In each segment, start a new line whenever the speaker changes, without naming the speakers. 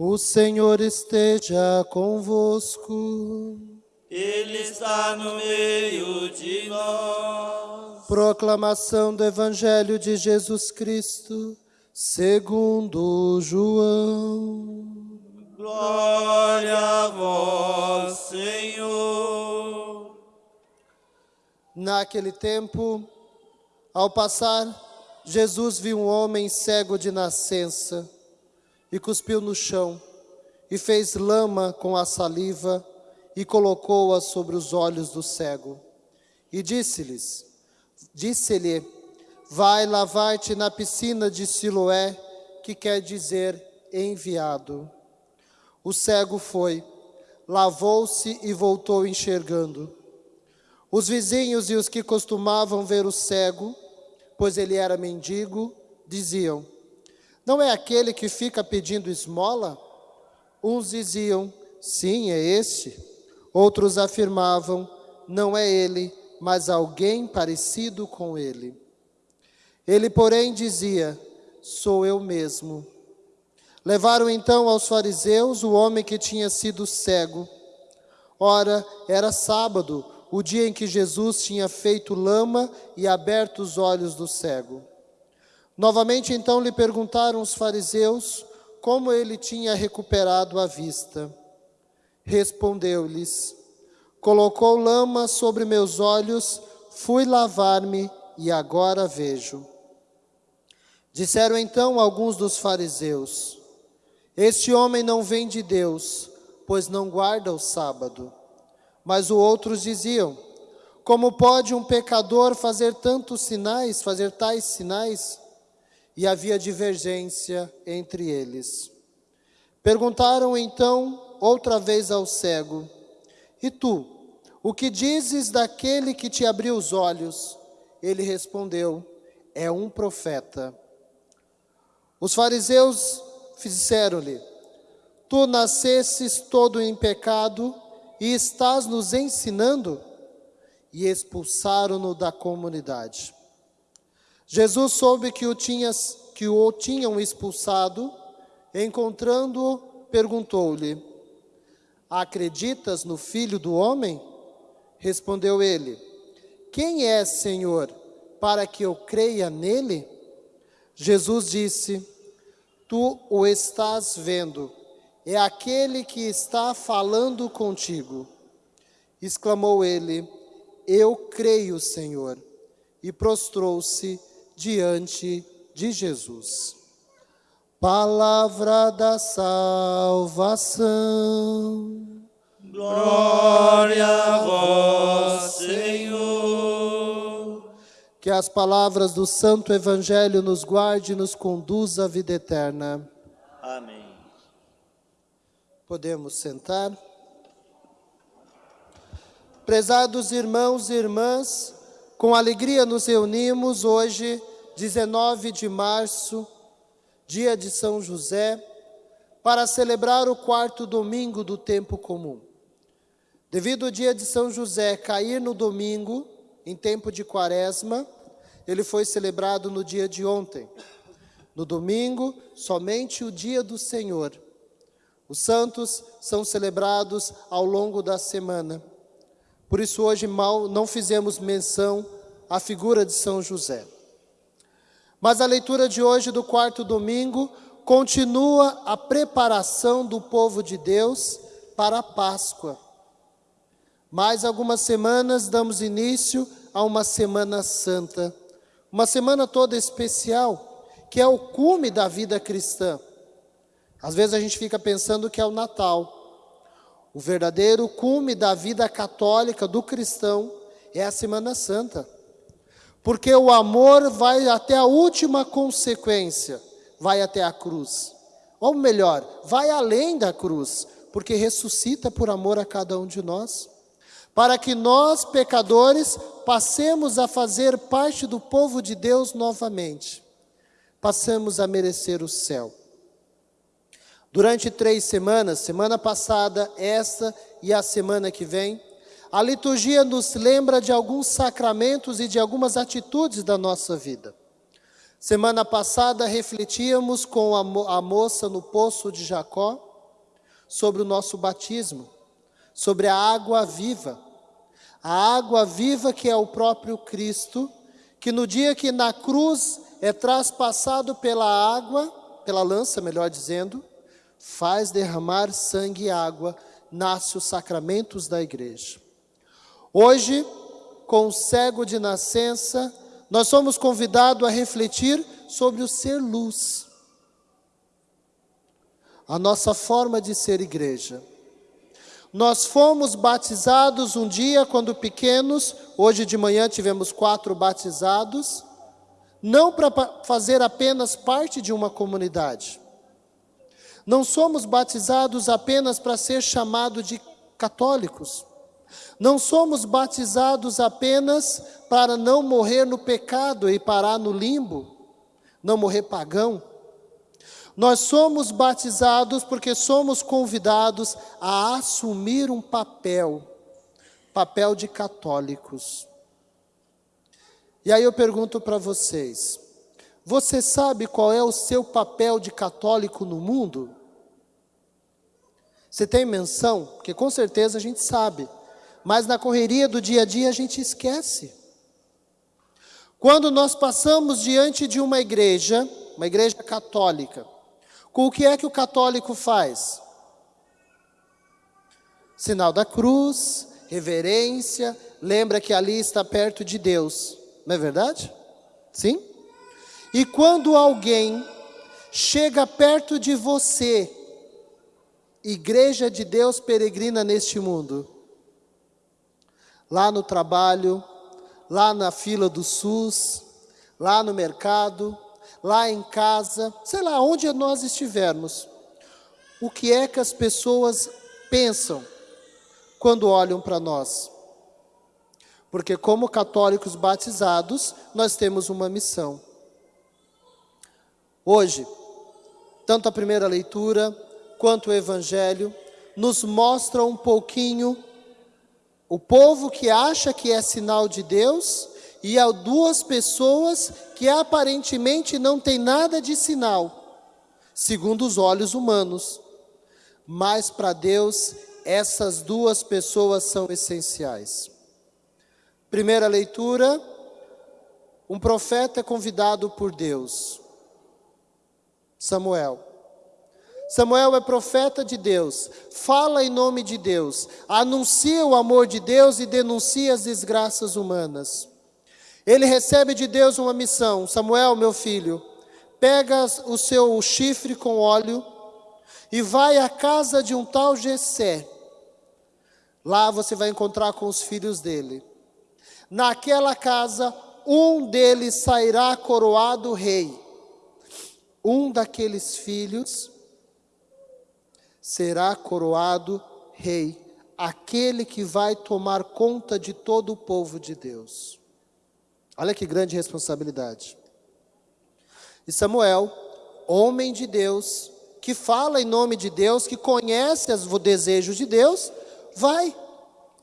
O
Senhor
esteja convosco.
Ele está no meio de nós.
Proclamação do Evangelho de Jesus Cristo, segundo João.
Glória a vós, Senhor.
Naquele tempo, ao passar, Jesus viu um homem cego de nascença e cuspiu no chão e fez lama com a saliva e colocou-a sobre os olhos do cego. E disse-lhes, disse-lhe, vai lavar-te na piscina de Siloé, que quer dizer enviado. O cego foi, lavou-se e voltou enxergando. Os vizinhos e os que costumavam ver o cego, pois ele era mendigo, diziam: Não é aquele que fica pedindo esmola? Uns diziam: Sim, é este. Outros afirmavam: Não é ele, mas alguém parecido com ele. Ele, porém, dizia: Sou eu mesmo. Levaram então aos fariseus o homem que tinha sido cego. Ora, era sábado, o dia em que Jesus tinha feito lama e aberto os olhos do cego. Novamente então lhe perguntaram os fariseus como ele tinha recuperado a vista. Respondeu-lhes: Colocou lama sobre meus olhos, fui lavar-me e agora vejo. Disseram então alguns dos fariseus: Este homem não vem de Deus, pois não guarda o sábado. Mas os outros diziam: Como pode um pecador fazer tantos sinais, fazer tais sinais? E havia divergência entre eles. Perguntaram então outra vez ao cego: E tu, o que dizes daquele que te abriu os olhos? Ele respondeu: É um profeta. Os fariseus disseram-lhe: Tu nascesses todo em pecado e estás nos ensinando? E expulsaram-no da comunidade. Jesus soube que o, que o tinham expulsado, encontrando-o, perguntou-lhe: Acreditas no Filho do Homem? Respondeu ele: Quem é, Senhor, para que eu creia nele? Jesus disse: Tu o estás vendo, é aquele que está falando contigo. Exclamou ele: Eu creio, Senhor, e prostrou-se diante de Jesus. Palavra da salvação.
Glória a vós, Senhor.
Que as palavras do Santo Evangelho nos guarde e nos conduza à vida eterna.
Amém.
Podemos sentar. Prezados irmãos e irmãs, com alegria nos reunimos hoje, 19 de março, dia de São José, para celebrar o quarto domingo do tempo comum. Devido ao dia de São José cair no domingo, em tempo de quaresma, ele foi celebrado no dia de ontem. No domingo, somente o dia do Senhor. Os santos são celebrados ao longo da semana. Por isso, hoje mal não fizemos menção à figura de São José. Mas a leitura de hoje, do quarto domingo, continua a preparação do povo de Deus para a Páscoa. Mais algumas semanas damos início a uma Semana Santa, uma semana toda especial, que é o cume da vida cristã. Às vezes a gente fica pensando que é o Natal. O verdadeiro cume da vida católica do cristão é a Semana Santa. Porque o amor vai até a última consequência, vai até a cruz. Ou melhor, vai além da cruz, porque ressuscita por amor a cada um de nós. Para que nós, pecadores, passemos a fazer parte do povo de Deus novamente. Passamos a merecer o céu. Durante três semanas, semana passada, essa e a semana que vem, a liturgia nos lembra de alguns sacramentos e de algumas atitudes da nossa vida. Semana passada refletíamos com a, mo a moça no poço de Jacó sobre o nosso batismo, sobre a água viva. A água viva que é o próprio Cristo, que no dia que na cruz é traspassado pela água, pela lança, melhor dizendo, faz derramar sangue e água, nasce os sacramentos da igreja. Hoje, com o cego de nascença, nós somos convidados a refletir sobre o ser luz. A nossa forma de ser igreja. Nós fomos batizados um dia quando pequenos, hoje de manhã tivemos quatro batizados, não para fazer apenas parte de uma comunidade. Não somos batizados apenas para ser chamado de católicos. Não somos batizados apenas para não morrer no pecado e parar no limbo, não morrer pagão. Nós somos batizados porque somos convidados a assumir um papel, papel de católicos. E aí eu pergunto para vocês: você sabe qual é o seu papel de católico no mundo? Você tem menção? Porque com certeza a gente sabe mas na correria do dia a dia a gente esquece. Quando nós passamos diante de uma igreja, uma igreja católica, com o que é que o católico faz? Sinal da cruz, reverência, lembra que ali está perto de Deus, não é verdade? Sim? E quando alguém chega perto de você, igreja de Deus peregrina neste mundo, lá no trabalho, lá na fila do SUS, lá no mercado, lá em casa, sei lá, onde nós estivermos. O que é que as pessoas pensam quando olham para nós? Porque, como católicos batizados, nós temos uma missão. Hoje, tanto a primeira leitura quanto o Evangelho nos mostram um pouquinho o povo que acha que é sinal de Deus e há duas pessoas que aparentemente não tem nada de sinal, segundo os olhos humanos. Mas para Deus, essas duas pessoas são essenciais. Primeira leitura: um profeta é convidado por Deus, Samuel. Samuel é profeta de Deus, fala em nome de Deus, anuncia o amor de Deus e denuncia as desgraças humanas. Ele recebe de Deus uma missão: Samuel, meu filho, pega o seu chifre com óleo e vai à casa de um tal Jessé. Lá você vai encontrar com os filhos dele. Naquela casa, um deles sairá coroado rei. Um daqueles filhos será coroado rei, aquele que vai tomar conta de todo o povo de Deus. Olha que grande responsabilidade. E Samuel, homem de Deus, que fala em nome de Deus, que conhece os desejos de Deus, vai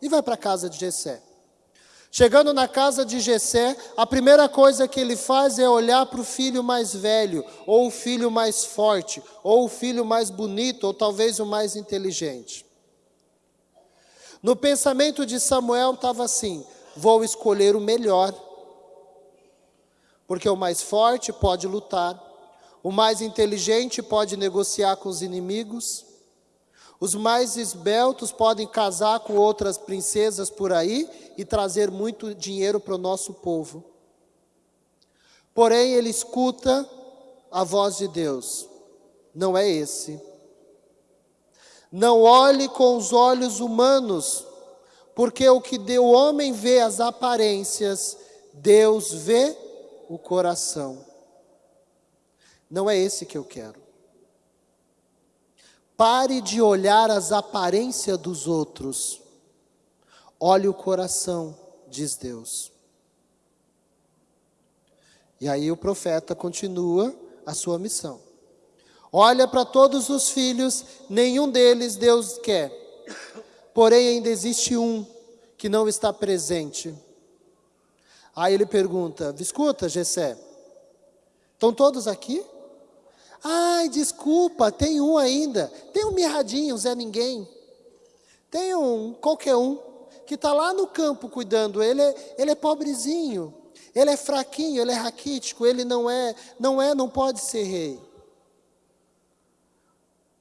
e vai para a casa de Jessé. Chegando na casa de Jessé, a primeira coisa que ele faz é olhar para o filho mais velho, ou o filho mais forte, ou o filho mais bonito, ou talvez o mais inteligente. No pensamento de Samuel estava assim: vou escolher o melhor, porque o mais forte pode lutar, o mais inteligente pode negociar com os inimigos, os mais esbeltos podem casar com outras princesas por aí e trazer muito dinheiro para o nosso povo. Porém, ele escuta a voz de Deus. Não é esse. Não olhe com os olhos humanos, porque o que o homem vê as aparências, Deus vê o coração. Não é esse que eu quero. Pare de olhar as aparências dos outros. Olhe o coração, diz Deus. E aí o profeta continua a sua missão. Olha para todos os filhos, nenhum deles Deus quer. Porém, ainda existe um que não está presente. Aí ele pergunta: Escuta, Gessé, estão todos aqui? Ai, desculpa, tem um ainda. Tem um mirradinho, Zé Ninguém. Tem um, qualquer um, que está lá no campo cuidando. Ele é, ele é pobrezinho, ele é fraquinho, ele é raquítico, ele não é, não é, não pode ser rei.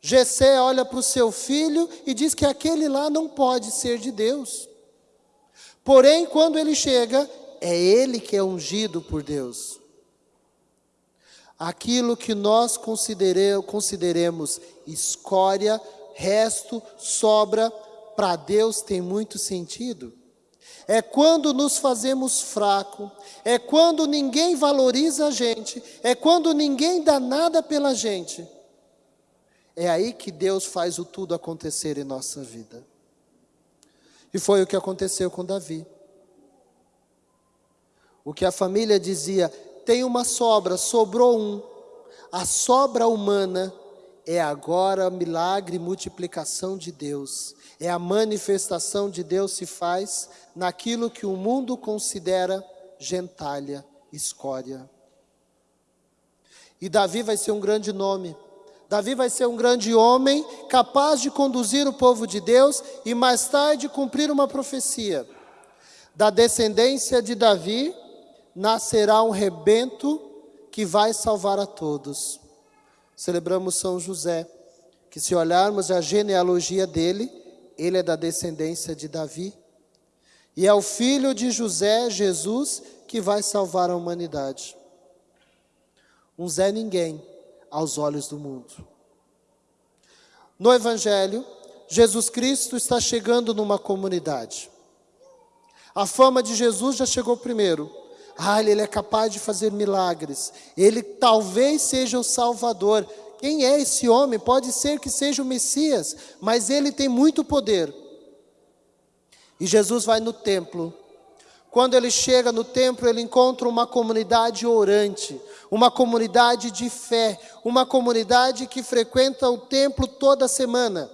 Jessé olha para o seu filho e diz que aquele lá não pode ser de Deus. Porém, quando ele chega, é ele que é ungido por Deus. Aquilo que nós considere, consideremos escória, resto, sobra, para Deus tem muito sentido. É quando nos fazemos fraco, é quando ninguém valoriza a gente, é quando ninguém dá nada pela gente. É aí que Deus faz o tudo acontecer em nossa vida. E foi o que aconteceu com Davi. O que a família dizia, tem uma sobra, sobrou um. A sobra humana é agora milagre e multiplicação de Deus. É a manifestação de Deus se faz naquilo que o mundo considera gentalha, escória. E Davi vai ser um grande nome, Davi vai ser um grande homem, capaz de conduzir o povo de Deus e mais tarde cumprir uma profecia. Da descendência de Davi nascerá um rebento que vai salvar a todos. Celebramos São José, que se olharmos a genealogia dele, ele é da descendência de Davi. E é o filho de José, Jesus, que vai salvar a humanidade. Um Zé Ninguém aos olhos do mundo. No Evangelho, Jesus Cristo está chegando numa comunidade. A fama de Jesus já chegou primeiro. Ah, ele é capaz de fazer milagres. Ele talvez seja o Salvador. Quem é esse homem? Pode ser que seja o Messias, mas ele tem muito poder. E Jesus vai no templo quando ele chega no templo, ele encontra uma comunidade orante, uma comunidade de fé, uma comunidade que frequenta o templo toda semana,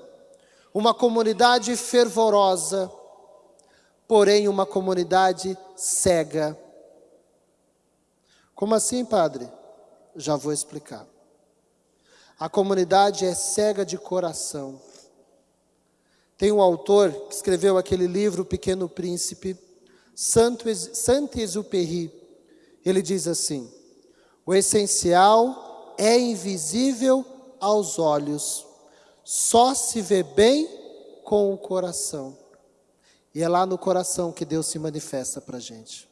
uma comunidade fervorosa, porém uma comunidade cega. Como assim, padre? Já vou explicar. A comunidade é cega de coração. Tem um autor que escreveu aquele livro, O Pequeno Príncipe Saint-Exupéry, ele diz assim: o essencial é invisível aos olhos, só se vê bem com o coração. E é lá no coração que Deus se manifesta para a gente.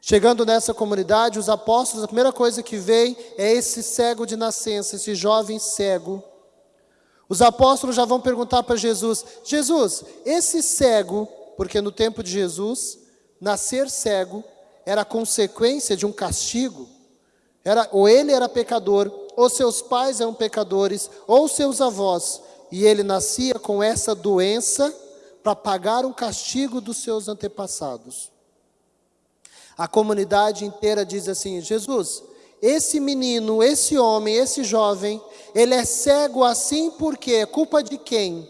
Chegando nessa comunidade, os apóstolos, a primeira coisa que vem é esse cego de nascença, esse jovem cego. Os apóstolos já vão perguntar para Jesus: Jesus, esse cego porque no tempo de Jesus, nascer cego era consequência de um castigo. Era, ou ele era pecador, ou seus pais eram pecadores, ou seus avós, e ele nascia com essa doença para pagar um castigo dos seus antepassados. A comunidade inteira diz assim: Jesus, esse menino, esse homem, esse jovem, ele é cego assim porque é culpa de quem?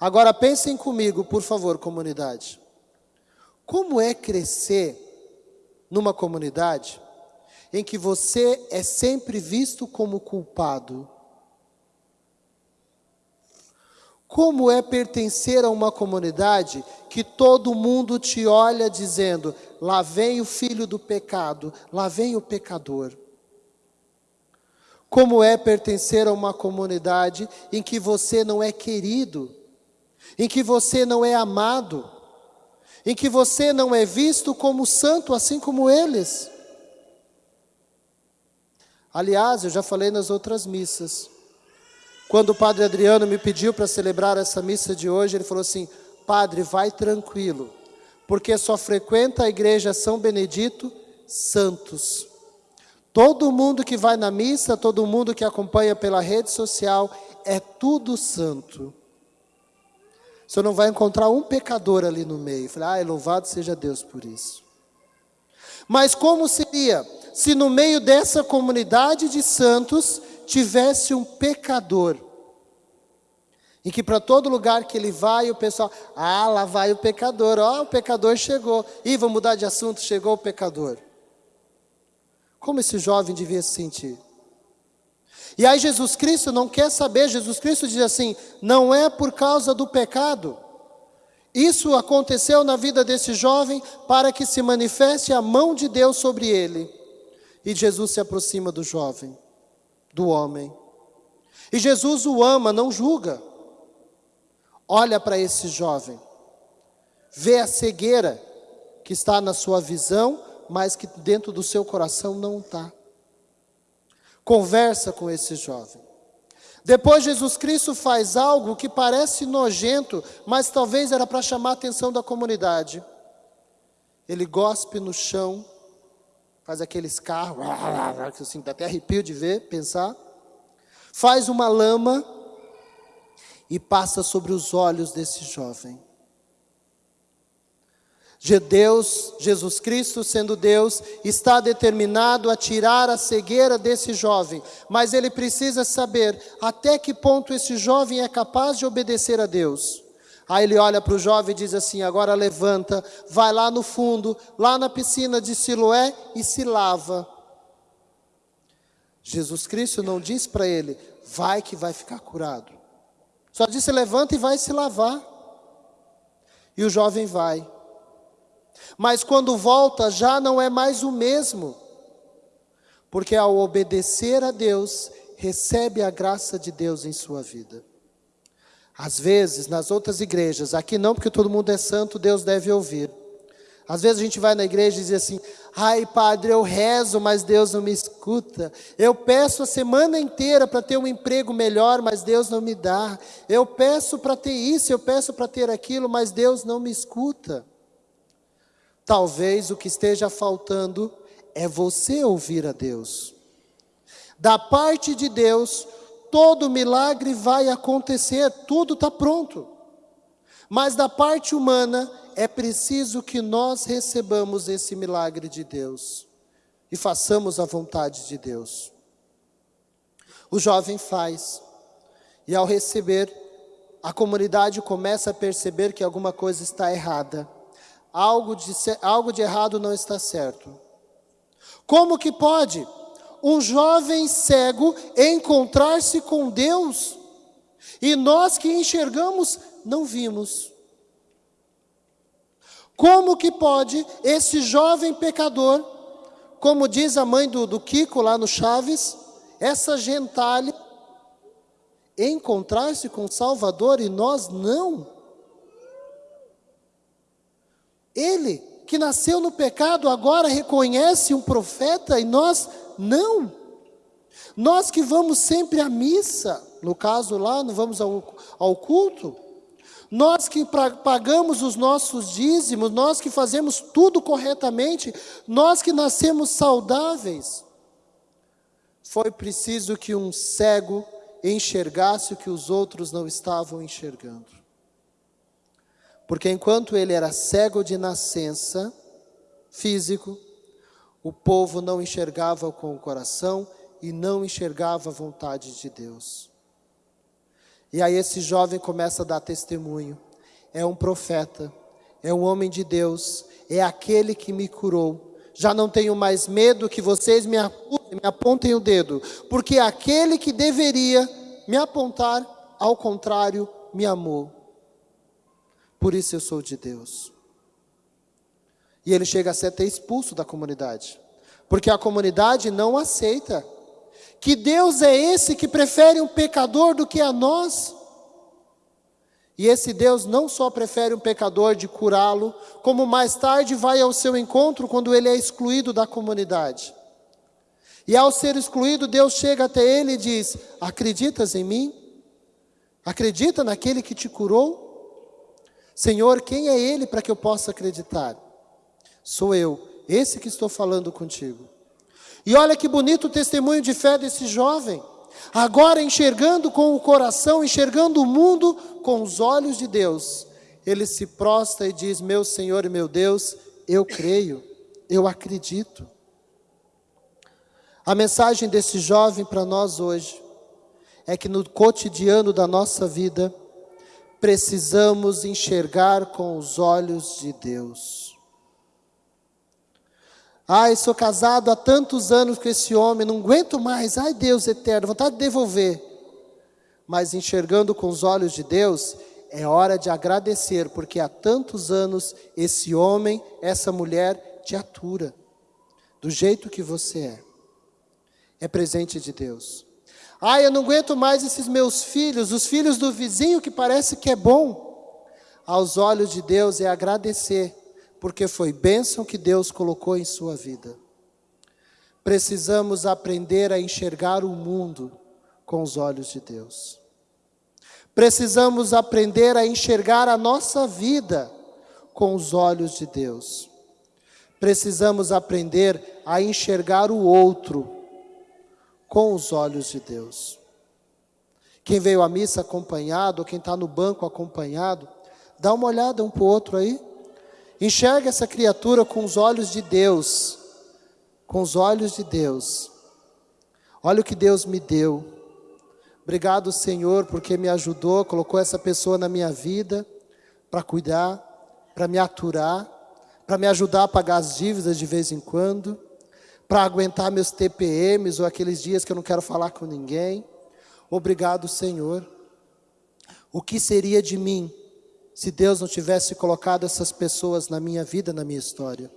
Agora pensem comigo, por favor, comunidade. Como é crescer numa comunidade em que você é sempre visto como culpado? Como é pertencer a uma comunidade que todo mundo te olha dizendo: lá vem o filho do pecado, lá vem o pecador? Como é pertencer a uma comunidade em que você não é querido? em que você não é amado, em que você não é visto como santo, assim como eles. Aliás, eu já falei nas outras missas. Quando o padre Adriano me pediu para celebrar essa missa de hoje, ele falou assim: Padre, vai tranquilo, porque só frequenta a igreja São Benedito santos. Todo mundo que vai na missa, todo mundo que acompanha pela rede social, é tudo santo. Você não vai encontrar um pecador ali no meio. Falei, ah, louvado seja Deus por isso. Mas como seria se no meio dessa comunidade de santos tivesse um pecador? Em que para todo lugar que ele vai, o pessoal, ah, lá vai o pecador, ó, o pecador chegou. Ih, vamos mudar de assunto, chegou o pecador. Como esse jovem devia se sentir? E aí Jesus Cristo não quer saber, Jesus Cristo diz assim: não é por causa do pecado. Isso aconteceu na vida desse jovem para que se manifeste a mão de Deus sobre ele. E Jesus se aproxima do jovem, do homem. E Jesus o ama, não julga. Olha para esse jovem, vê a cegueira que está na sua visão, mas que dentro do seu coração não está. Conversa com esse jovem. Depois Jesus Cristo faz algo que parece nojento, mas talvez era para chamar a atenção da comunidade. Ele gospe no chão, faz aqueles carros, assim, dá até arrepio de ver, pensar. Faz uma lama e passa sobre os olhos desse jovem. Deus, Jesus Cristo, sendo Deus, está determinado a tirar a cegueira desse jovem, mas ele precisa saber até que ponto esse jovem é capaz de obedecer a Deus. Aí ele olha para o jovem e diz assim: agora levanta, vai lá no fundo, lá na piscina de Siloé e se lava. Jesus Cristo não diz para ele, vai que vai ficar curado. Só disse: levanta e vai se lavar. E o jovem vai. Mas quando volta, já não é mais o mesmo, porque ao obedecer a Deus, recebe a graça de Deus em sua vida. Às vezes, nas outras igrejas, aqui não, porque todo mundo é santo, Deus deve ouvir. Às vezes a gente vai na igreja e diz assim: ai, padre, eu rezo, mas Deus não me escuta. Eu peço a semana inteira para ter um emprego melhor, mas Deus não me dá. Eu peço para ter isso, eu peço para ter aquilo, mas Deus não me escuta. Talvez o que esteja faltando é você ouvir a Deus. Da parte de Deus, todo milagre vai acontecer, tudo está pronto. Mas da parte humana, é preciso que nós recebamos esse milagre de Deus e façamos a vontade de Deus. O jovem faz, e ao receber, a comunidade começa a perceber que alguma coisa está errada algo de, algo de errado não está certo. Como que pode um jovem cego encontrar-se com Deus e nós que enxergamos não vimos? Como que pode esse jovem pecador, como diz a mãe do, do Kiko lá no Chaves, essa gentalha, encontrar-se com Salvador e nós não? Ele, que nasceu no pecado, agora reconhece um profeta e nós não. Nós que vamos sempre à missa, no caso lá, não vamos ao, ao culto. Nós que pagamos os nossos dízimos, nós que fazemos tudo corretamente, nós que nascemos saudáveis. Foi preciso que um cego enxergasse o que os outros não estavam enxergando. Porque enquanto ele era cego de nascença, físico, o povo não enxergava com o coração e não enxergava a vontade de Deus. E aí esse jovem começa a dar testemunho. É um profeta, é um homem de Deus, é aquele que me curou. Já não tenho mais medo que vocês me apontem o dedo, porque aquele que deveria me apontar, ao contrário, me amou por isso eu sou de Deus. E ele chega a ser até expulso da comunidade, porque a comunidade não aceita que Deus é esse que prefere um pecador do que a nós. E esse Deus não só prefere um pecador de curá-lo, como mais tarde vai ao seu encontro quando ele é excluído da comunidade. E ao ser excluído, Deus chega até ele e diz: Acreditas em mim? Acredita naquele que te curou? Senhor, quem é ele para que eu possa acreditar? Sou eu, esse que estou falando contigo. E olha que bonito o testemunho de fé desse jovem. Agora enxergando com o coração, enxergando o mundo com os olhos de Deus, ele se prostra e diz: Meu Senhor e meu Deus, eu creio, eu acredito. A mensagem desse jovem para nós hoje é que no cotidiano da nossa vida, precisamos enxergar com os olhos de Deus. Ai, sou casado há tantos anos com esse homem, não aguento mais. Ai, Deus eterno, vontade de devolver. Mas enxergando com os olhos de Deus, é hora de agradecer, porque há tantos anos esse homem, essa mulher te atura, do jeito que você é. É presente de Deus. Ai, eu não aguento mais esses meus filhos, os filhos do vizinho que parece que é bom. Aos olhos de Deus é agradecer, porque foi bênção que Deus colocou em sua vida. Precisamos aprender a enxergar o mundo com os olhos de Deus. Precisamos aprender a enxergar a nossa vida com os olhos de Deus. Precisamos aprender a enxergar o outro com os olhos de Deus. Quem veio à missa acompanhado, quem está no banco acompanhado, dá uma olhada um para o outro aí. Enxerga essa criatura com os olhos de Deus. Com os olhos de Deus. Olha o que Deus me deu. Obrigado, Senhor, porque me ajudou, colocou essa pessoa na minha vida para cuidar, para me aturar, para me ajudar a pagar as dívidas de vez em quando para aguentar meus TPMs ou aqueles dias que eu não quero falar com ninguém. Obrigado, Senhor. O que seria de mim se Deus não tivesse colocado essas pessoas na minha vida, na minha história?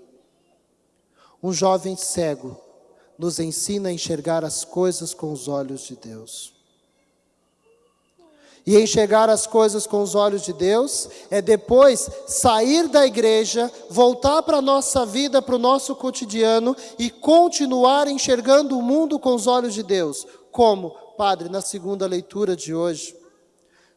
Um jovem cego nos ensina a enxergar as coisas com os olhos de Deus. E enxergar as coisas com os olhos de Deus é depois sair da igreja, voltar para a nossa vida, para o nosso cotidiano e continuar enxergando o mundo com os olhos de Deus. Como, Padre, na segunda leitura de hoje,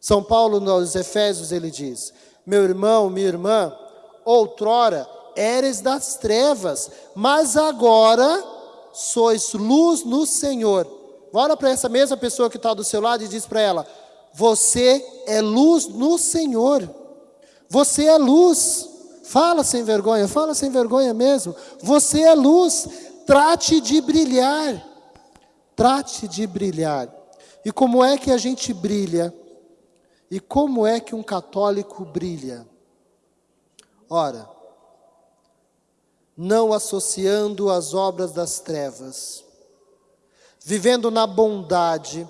São Paulo nos Efésios ele diz: Meu irmão, minha irmã, outrora eres das trevas, mas agora sois luz no Senhor. Olha para essa mesma pessoa que está do seu lado e diz para ela: você é luz no Senhor. Você é luz. Fala sem vergonha, fala sem vergonha mesmo. Você é luz. Trate de brilhar. Trate de brilhar. E como é que a gente brilha? E como é que um católico brilha? Ora, não associando as obras das trevas, vivendo na bondade,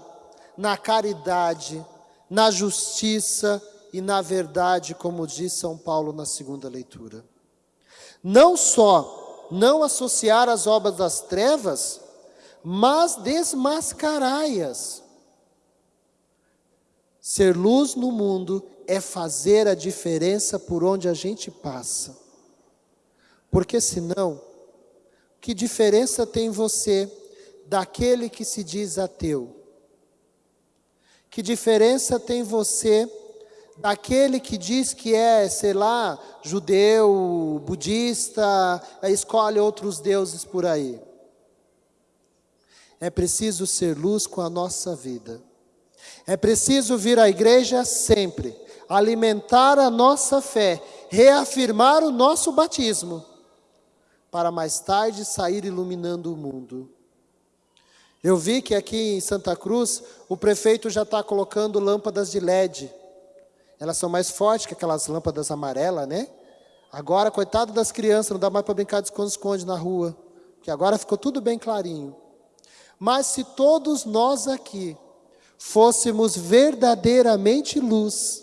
na caridade, na justiça e na verdade, como diz São Paulo na segunda leitura. Não só não associar as obras das trevas, mas desmascarai-as. Ser luz no mundo é fazer a diferença por onde a gente passa. Porque senão, que diferença tem você daquele que se diz ateu? Que diferença tem você daquele que diz que é, sei lá, judeu, budista, escolhe outros deuses por aí? É preciso ser luz com a nossa vida. É preciso vir à igreja sempre, alimentar a nossa fé, reafirmar o nosso batismo, para mais tarde sair iluminando o mundo. Eu vi que aqui em Santa Cruz o prefeito já está colocando lâmpadas de LED. Elas são mais fortes que aquelas lâmpadas amarelas, né? Agora, coitado das crianças, não dá mais para brincar de esconde-esconde na rua, porque agora ficou tudo bem clarinho. Mas se todos nós aqui fôssemos verdadeiramente luz,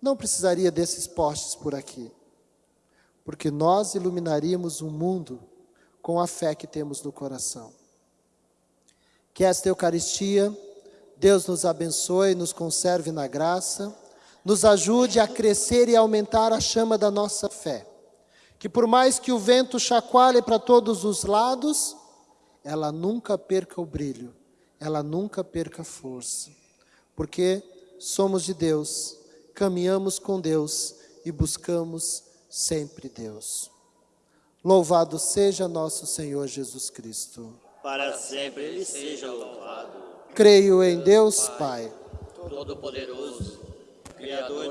não precisaria desses postes por aqui, porque nós iluminaríamos o mundo com a fé que temos no coração. Que esta Eucaristia, Deus nos abençoe, nos conserve na graça, nos ajude a crescer e aumentar a chama da nossa fé. Que por mais que o vento chacoalhe para todos os lados, ela nunca perca o brilho, ela nunca perca força. Porque somos de Deus, caminhamos com Deus e buscamos sempre Deus. Louvado seja nosso Senhor Jesus Cristo.
Para sempre ele seja louvado.
Creio em Deus, Pai.
Todo-Poderoso, Criador